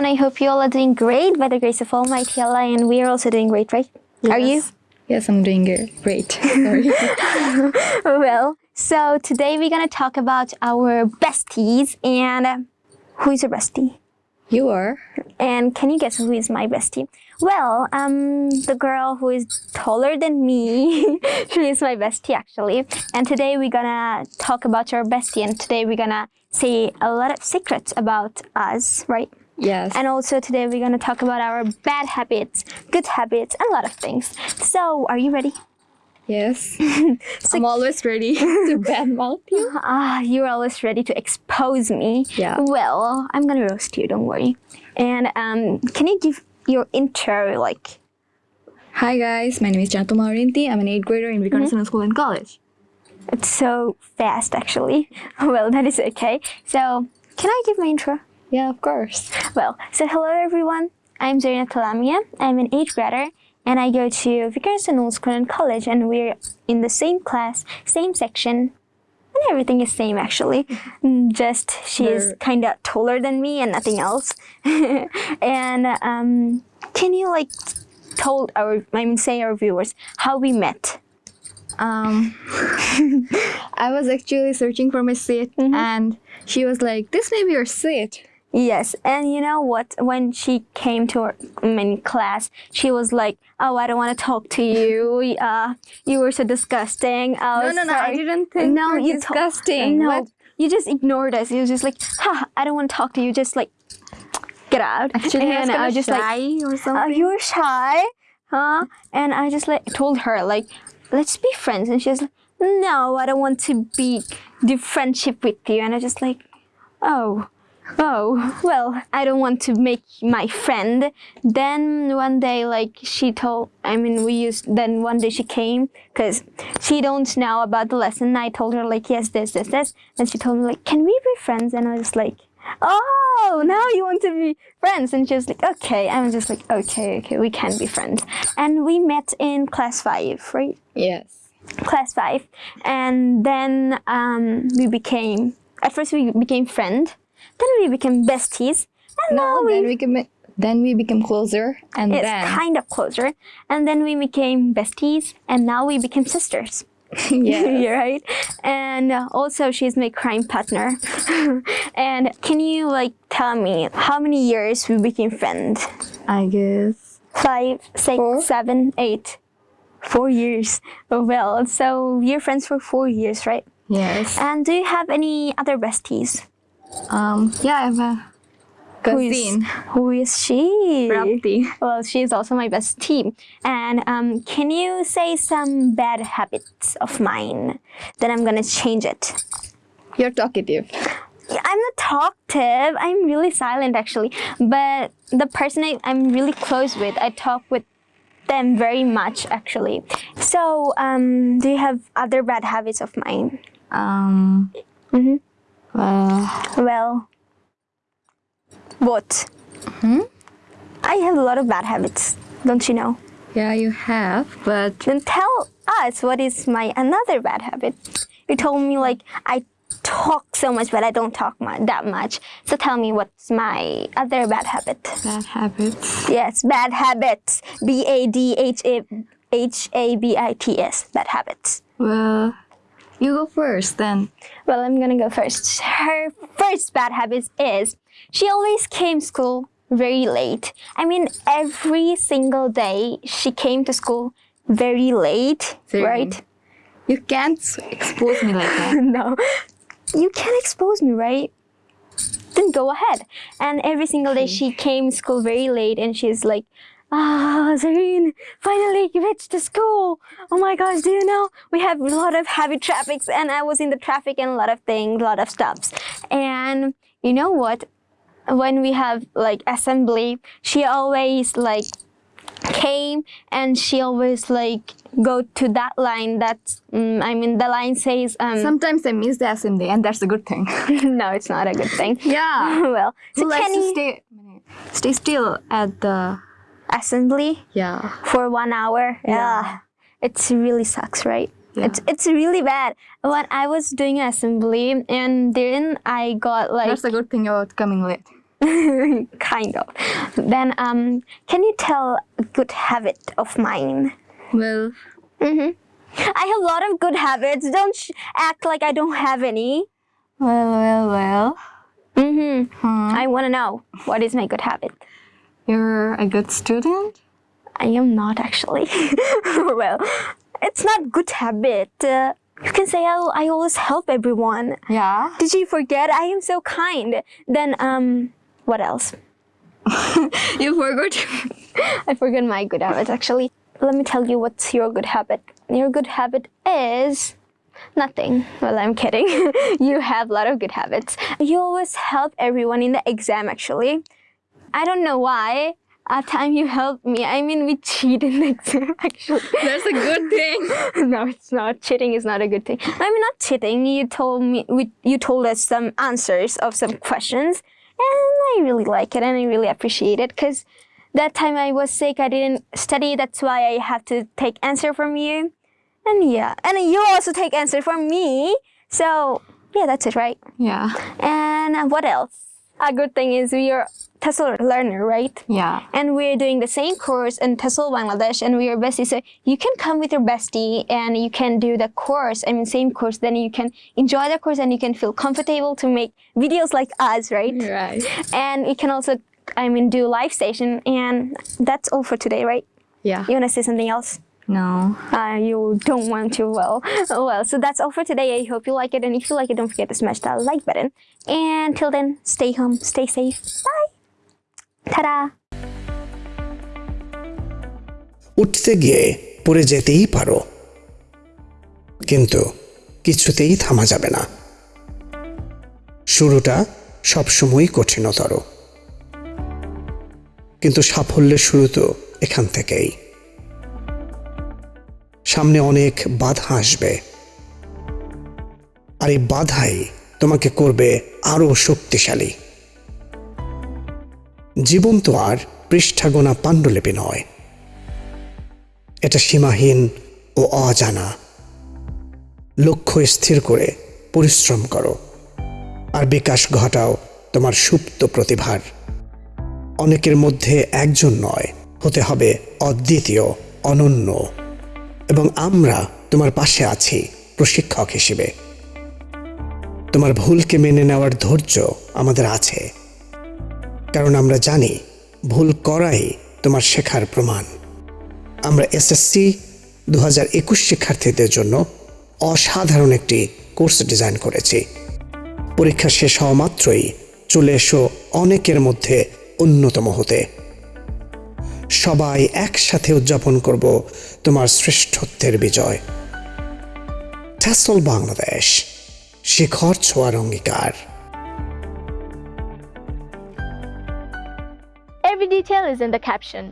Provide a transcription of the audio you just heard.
everyone. I hope you all are doing great by the grace of Almighty Allah, and we are also doing great, right? Are you? Yes. Yes, I'm doing. Great. Sorry. well, so today we're gonna talk about our besties, and uh, who is your bestie? you are? And can you guess who is my bestie? Well, um, the girl who is taller than me, she is my bestie actually. And today we're gonna talk about your bestie, and today we're gonna say a lot of secrets about us, right? Yes. And also today we're gonna talk about our bad habits, good habits, and a lot of things. So, are you ready? yes. I'm always ready to badmouth you. Ah, you're always ready to expose me. Yeah. Well, I'm gonna roast you. Don't worry. And um, can you give your intro, like? Hi guys, my name is Janto Maurinti. I'm an 8th grader in Viqarunnisa School and College. It's so fast, actually. Well, that is okay. So, can I give my intro? Yeah, of course. Well, so hello everyone. I'm Zarina Talamia. I'm an 8th grader and I go to School and College and we're in the same class, same section. And everything is same actually. Mm, Just she is kind of taller than me and nothing else. and um, can you like told our I mean say our viewers how we met? Um, I was actually searching for my seat and she was like, this may be your seat. Yes, and you know what? When she came to our I mean, class, she was like, "Oh, I don't want to talk to you. Uh, you were so disgusting." Oh, No, no, no, I didn't think no, you're disgusting. no, you just ignored us. You was just like, "Ha, I don't want to talk to you." Just like, get out. Actually, I was and I was just like, shy or "Oh, something. you were shy, huh?" And I just like told her like, "Let's be friends," and she's like, "No, I don't want to be do friendship with you." And I just like, "Oh." Oh, well, I don't want to make my friend. Then one day, like, she told, I mean, we used, then one day she came, because she don't know about the lesson. I told her, like, yes, this, this, this. And she told me, like, can we be friends? And I was like, oh, now you want to be friends. And she was like, okay. I was just like, okay, okay, we can be friends. And we met in class five, right? Yes. class five, and then um, we became. At first, we became friend. Then we became besties, and now No, we. then we became, then we became closer and it's then. kind of closer, and then we became besties, and now we became sisters. yeah. You're right. And also, she's my crime partner. and can you like tell me how many years we became friends? I guess. Five, six, Four. seven, eight. Four years. Oh, well, so you're friends for four years, right? Yes. And do you have any other besties? Um, yeah, I have a Who is-. Who is she? Rapti. Well, she's also my best team. And um, can you say some bad habits of mine? Then I'm gonna change it. You're talkative. I'm not talkative. I'm really silent actually. But the person I, I'm really close with, I talk with them very much actually. So, um, do you have other bad habits of mine? Um, Mhm. Well, Well, what? Hmm? I have a lot of bad habits, don't you know? yeah, you have, but Then tell us what is my another bad habit. You told me like I talk so much, but I don't talk mu- that much. So tell me what's my other bad habit. bad habits. Yes, bad habits. B A D H A H A B I T S. Bad habits. Well, you go first then. Well, I'm gonna go first. Her first bad habit is she always came school very late. I mean, every single day she came to school very late, right? You can't expose me like that. no, you can't expose me, right? Then go ahead. And every single day she came school very late, and she's like, Ah, Zareen, finally you reached the school. Oh my gosh, do you know we have a lot of heavy traffics, and I was in the traffic and a lot of things, a lot of stops. And you know what? When we have like assembly, she always like came and she always like go to that line that's mm, i mean the line says um Sometimes I miss the assembly, and that's a good thing. no it's not a good thing Yeah. well so likes can you stay stay still at the assembly yeah for one hour yeah, it's really sucks right Yeah. it's it's really bad when i was doing assembly and then i got like That's a good thing about coming late. kind of. Then, um, can you tell a good habit of mine? Well, I have a lot of good habits. Don't sh- act like I don't have any. well, well, well. Mm-hmm. Huh? I want to know what is my good habit. You're a good student? I am not actually. well, it's not good habit. Uh, you can say I, I always help everyone. Yeah. Did you forget? I am so kind. Then, um, what else? You forgot. I forgot my good habit actually. Let me tell you what's your good habit. Your good habit is nothing. Well, I'm kidding. you have a lot of good habits. You always help everyone in the exam actually. I don't know why. At time you help me. I mean, we cheat in the exam actually. That's a good thing. no, it's not. Cheating is not a good thing. I mean, not cheating. You told me, we, you told us some answers of some questions, and I really like it and I really appreciate it because that time I was sick, I didn't study. That's why I have to take answer from you, and yeah, and you also take answer from me. So yeah, that's it, right? Yeah. And what else? A good thing is we are TESOL learner, right? Yeah. and we're doing the same course in TESOL Bangladesh and we are besties. So you can come with your bestie and you can do the course, I mean same course, then you can enjoy the course and you can feel comfortable to make videos like us, right? Right. And you can also, I mean, do live station and that's all for today, right? Yeah. You wanna say something else? No. Uh, you don't want to, well, oh well. So that's all for today. I hope you like it. And if you like it, don't forget to smash that like button. And till then, stay home, stay safe. Bye. Ta-da. উঠতে গিয়ে পড়ে যেতেই পারো কিন্তু কিছুতেই থামা যাবে না শুরুটা সবসময়ই কঠিনতর কিন্তু সাফল্যের শুরু তো এখান থেকেই সামনে অনেক বাধা আসবে। আর এই বাধাই তোমাকে করবে আরও শক্তিশালী। জীবন তো আর পৃষ্ঠাগোনা পাণ্ডুলিপি নয়। এটা সীমাহীন ও অজানা। লক্ষ্য স্থির করে পরিশ্রম করো। আর বিকাশ ঘটাও তোমার সুপ্ত প্রতিভার। অনেকের মধ্যে একজন নয়, হতে হবে অদ্বিতীয়, অনন্য। এবং আমরা তোমার পাশে আছি প্রশিক্ষক হিসেবে। তোমার ভুলকে মেনে নেওয়ার ধৈর্য আমাদের আছে। কারণ আমরা জানি ভুল করাই তোমার শেখার প্রমাণ। আমরা এসএসসি দু হাজার একুশ শিক্ষার্থীদের জন্য অসাধারণ একটি কোর্স ডিজাইন করেছি। পরীক্ষা শেষ হওয়া মাত্রই চলে এসো অনেকের মধ্যে অন্যতম হতে। সবাই একসাথে উদযাপন করব তোমার শ্রেষ্ঠত্বের বিজয় ট্যাসল বাংলাদেশ, শিখর ছোঁয়ার অঙ্গীকার Every detail is in the caption.